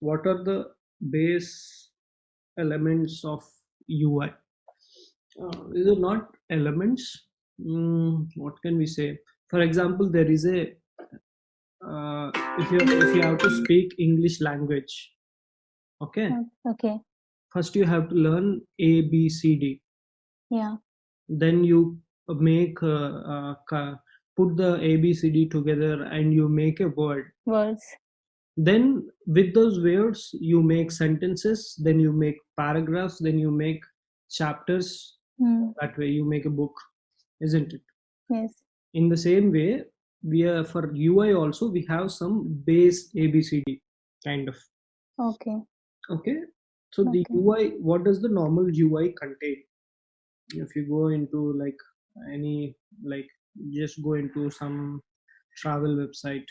what are the base elements of ui uh, these are not elements mm, what can we say for example there is a uh, if you if you have to speak english language okay Okay. first you have to learn a b c d Yeah. then you make uh, uh, put the a b c d together and you make a word Words. Then with those words you make sentences then you make paragraphs then you make chapters. Mm. that way you make a book isn't it? Yes. in the same way we are for ui also we have some base abcd kind of. Okay. okay? So the ui what does the normal ui contain? If you go into like any like just go into some travel website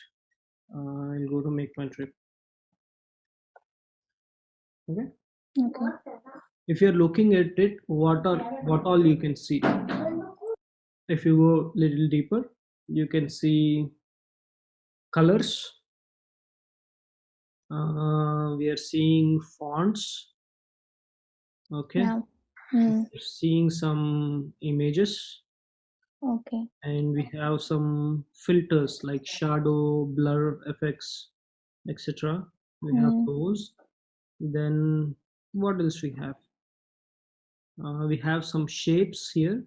uh, and go to MakeMyTrip okay Okay. if you're looking at it what are what all you can see if you go a little deeper you can see colors uh, we are seeing fonts okay Yeah. Mm. Seeing some images Okay. and we have some filters like shadow blur effects etc we have Mm. those then what else we have uh, we have some shapes here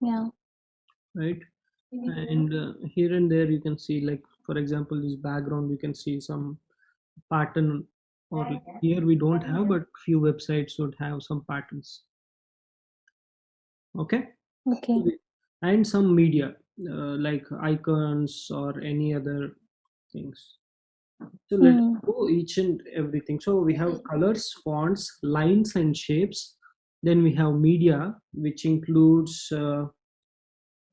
Yeah. right and uh, here and there you can see like for example this background you can see some pattern or here we don't have but few websites would have some patterns okay Okay. And some media uh, like icons or any other things so let's Mm. go each and everything so we have colors fonts lines and shapes then we have media which includes uh,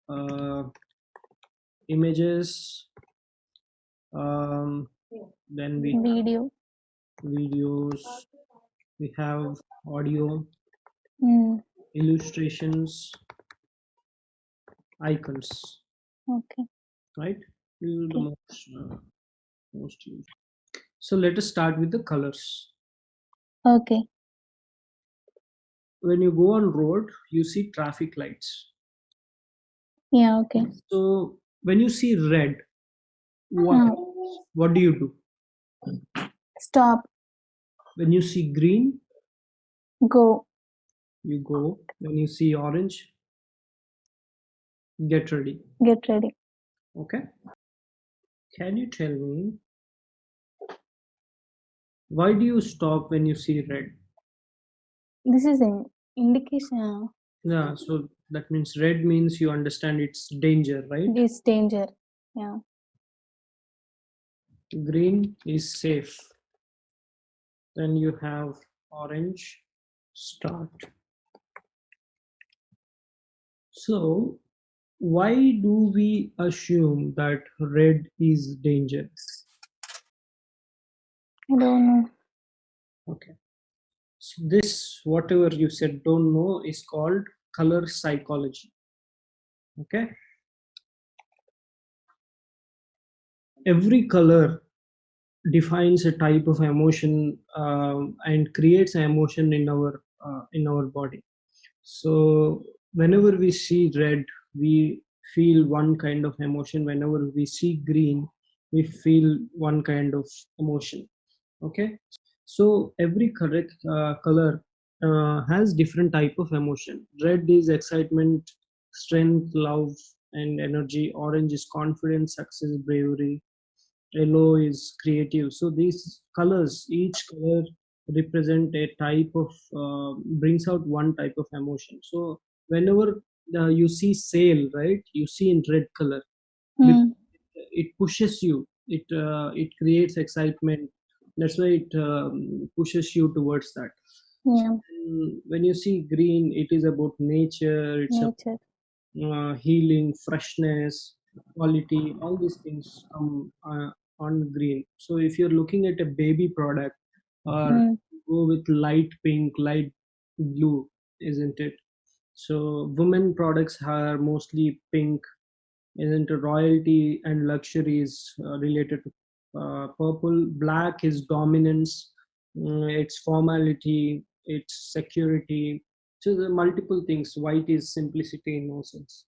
uh, images um, then we Video. videos we have audio Mm. illustrations icons Okay. right these are the most uh, most used so let us start with the colors Okay. when you go on road you see traffic lights Yeah. Okay. so when you see red what Uh, what do you do stop. when you see green Go. you go when you see orange get ready Get ready. okay can you tell me why do you stop when you see red This is an indication. yeah so that means red means you understand it's danger right it's danger. Yeah. green is safe then you have orange start so why do we assume that red is dangerous? I don't know. okay so this whatever you said don't know is called color psychology okay every color defines a type of emotion um, and creates an emotion in our uh, in our body so whenever we see red we feel one kind of emotion. Whenever we see green we feel one kind of emotion. Okay? So every correct uh, color uh, has different type of emotion. Red is excitement strength love and energy. Orange is confidence success bravery. Yellow is creative. So these colors each color represent a type of uh, brings out one type of emotion. So whenever uh, you see sale right you see in red color Mm. it pushes you it uh, it creates excitement that's why it um, pushes you towards that Yeah. Mm, when you see green it is about nature it's Nature. uh, healing, freshness, quality, all these things come uh, on green. So if you're looking at a baby product, or Mm. go with light pink, light blue, isn't it? So women products are mostly pink, isn't? Royalty and luxury is uh, related to uh, purple. Black is dominance, mm, its formality, its security. So the multiple things. White is simplicity in no sense.